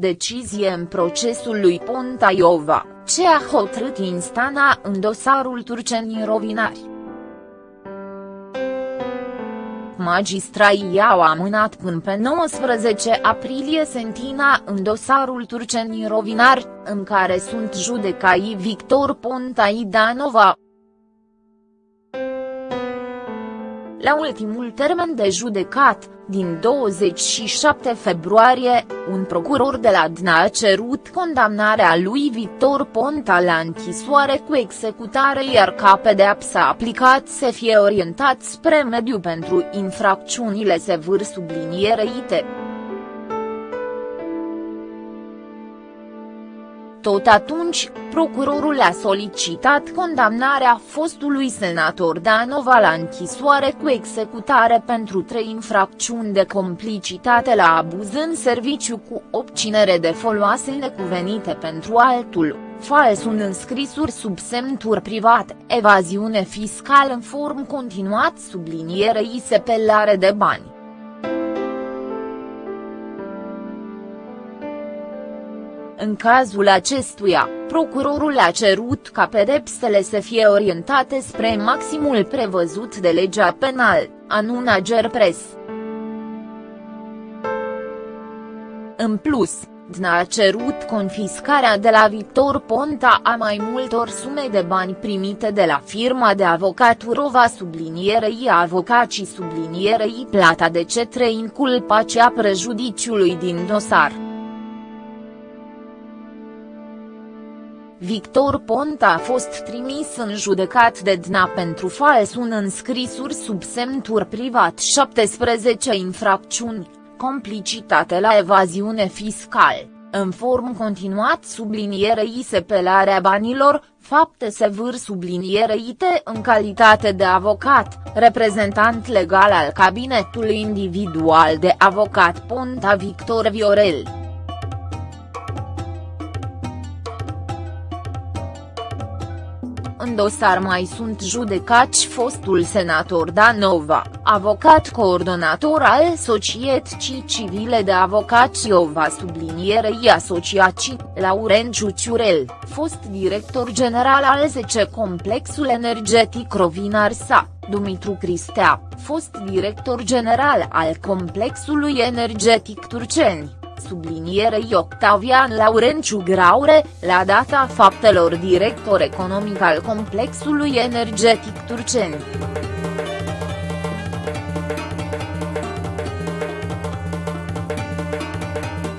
decizie în procesul lui Ponta Iova, ce a hotărât instanța în dosarul turcenii rovinari. Magistrai i-au amânat până pe 19 aprilie sentina în dosarul turcenii rovinari, în care sunt judecai Victor Ponta Idanova, la ultimul termen de judecat, din 27 februarie, un procuror de la DNA a cerut condamnarea lui Victor Ponta la închisoare cu executare iar ca pedeapsa aplicat să fie orientat spre mediu pentru infracțiunile sevâr sublinierite. Tot atunci, procurorul a solicitat condamnarea fostului senator Danova la închisoare cu executare pentru trei infracțiuni de complicitate la abuz în serviciu cu obținere de foloase necuvenite pentru altul, fals un înscrisuri sub semnuri private, evaziune fiscală în form continuat sublinierei sepelare de bani. În cazul acestuia, procurorul a cerut ca pedepsele să fie orientate spre maximul prevăzut de legea penal, anuna Gerpres. În plus, DNA a cerut confiscarea de la Victor Ponta a mai multor sume de bani primite de la firma de avocaturova sublinierei avocacii sublinierei plata de cetre inculpacea prejudiciului din dosar. Victor Ponta a fost trimis în judecat de DNA pentru fals un înscrisuri sub semntur privat 17 infracțiuni, complicitate la evaziune fiscal, în form continuat sublinierei sepelarea banilor, fapte sevâr subliniereite în calitate de avocat, reprezentant legal al cabinetului individual de avocat Ponta Victor Viorel. Dosar mai sunt judecați fostul senator Danova, avocat coordonator al Societății Civile de Avocați Iova sublinierei asociații, Laurențiu Ciurel, fost director general al 10 Complexul Energetic Rovinar Sa, Dumitru Cristea, fost director general al Complexului Energetic Turceni sublinierei Octavian Laurenciu Graure, la data faptelor director economic al complexului energetic turceni.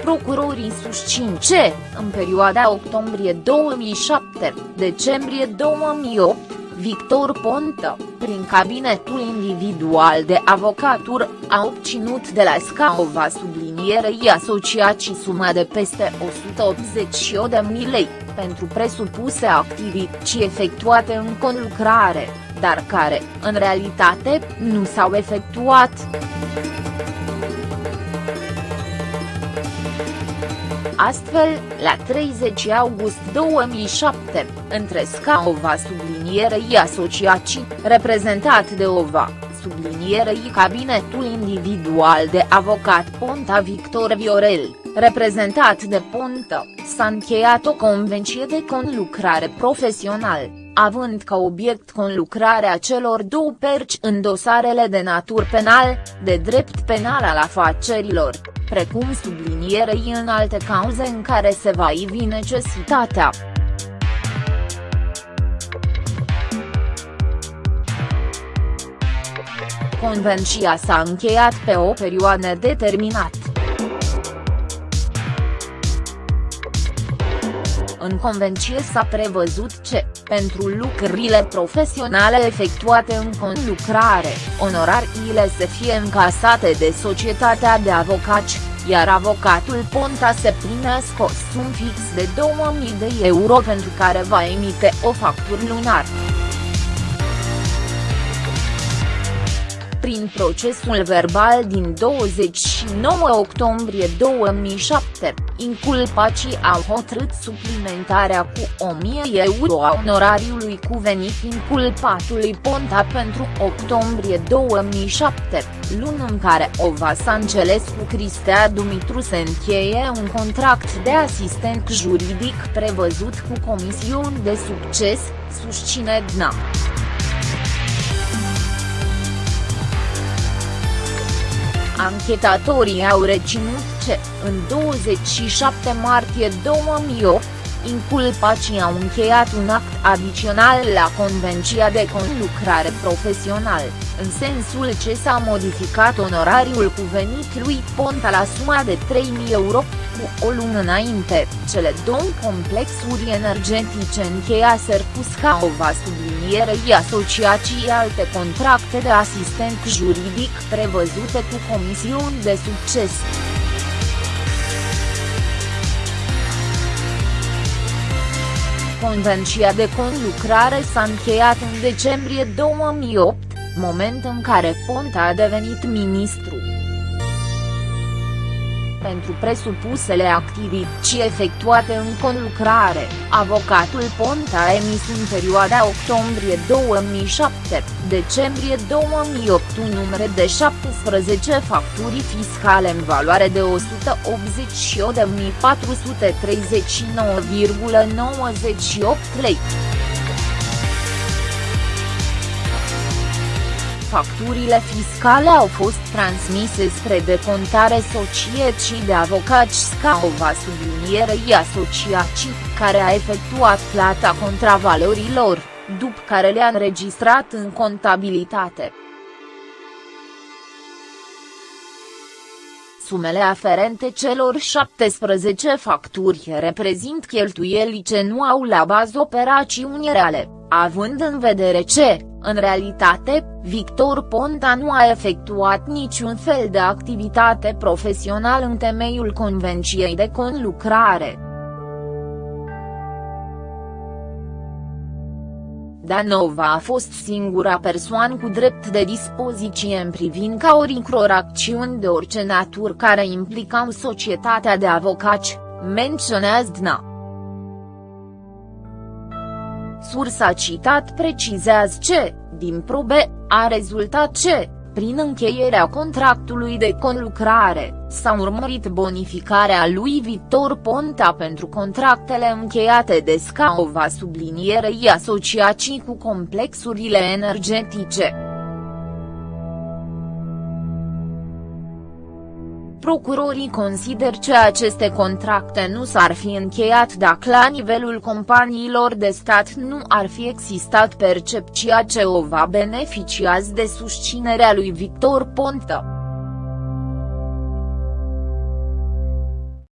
Procurorii susțin ce, în perioada octombrie 2007-decembrie 2008, Victor Ponta, prin cabinetul individual de avocatură, a obținut de la Scaova sublinierei asociații suma de peste 188.000 lei, pentru presupuse activități efectuate în conlucrare, dar care, în realitate, nu s-au efectuat. Astfel, la 30 august 2007, între Scaova sublinierei asociații, reprezentat de OVA, sublinierei cabinetul individual de avocat Ponta Victor Viorel, reprezentat de Ponta, s-a încheiat o convenție de conlucrare profesional, având ca obiect conlucrarea celor două perci în dosarele de natur penal, de drept penal al afacerilor, precum sublinierei în alte cauze în care se va ivi necesitatea. Convenția s-a încheiat pe o perioadă determinată. În convenție s-a prevăzut ce, pentru lucrurile profesionale efectuate în conlucrare, onorariile să fie încasate de societatea de avocați, iar avocatul Ponta se primească o sum fix de 2000 de euro pentru care va emite o factură lunar. Prin procesul verbal din 29 octombrie 2007, inculpacii au hotărât suplimentarea cu 1000 euro a onorariului cuvenit inculpatului Ponta pentru octombrie 2007, lună în care Ova Sancelescu Cristea Dumitru se încheie un contract de asistent juridic prevăzut cu comisiuni de succes, susține DNA. Anchetatorii au reținut ce, în 27 martie 2008, inculpacii au încheiat un act adițional la Convenția de Conlucrare Profesional, în sensul ce s-a modificat onorariul cuvenit lui Ponta la suma de 3.000 euro, cu o lună înainte, cele două complexuri energetice încheiaseră cu Scaova sublinierei asociații alte contracte de asistent juridic prevăzute cu comisiuni de succes. Convenția de conlucrare s-a încheiat în decembrie 2008, moment în care Ponta a devenit ministru pentru presupusele activități efectuate în conlucrare, avocatul Ponta a emis în perioada octombrie 2007, decembrie 2008 un număr de 17 facturi fiscale în valoare de 188.439,98 lei. Facturile fiscale au fost transmise spre decontare societății de avocați Scaova sublinierei asociații, care a efectuat plata contravalorilor, după care le-a înregistrat în contabilitate. Sumele aferente celor 17 facturi reprezint cheltuieli ce nu au la bază operațiuni reale, având în vedere ce, în realitate, Victor Ponta nu a efectuat niciun fel de activitate profesională în temeiul Convenției de Conlucrare. Danova a fost singura persoană cu drept de dispoziție în privința oricror acțiuni de orice natură care implicau societatea de avocați, menționează DNA. Sursa citat precizează ce, din probe, a rezultat ce, prin încheierea contractului de conlucrare, s-a urmărit bonificarea lui Victor Ponta pentru contractele încheiate de Scaova sublinierei asociații cu complexurile energetice. Procurorii consider că aceste contracte nu s-ar fi încheiat dacă la nivelul companiilor de stat nu ar fi existat percepția ce o va beneficiați de susținerea lui Victor Ponta.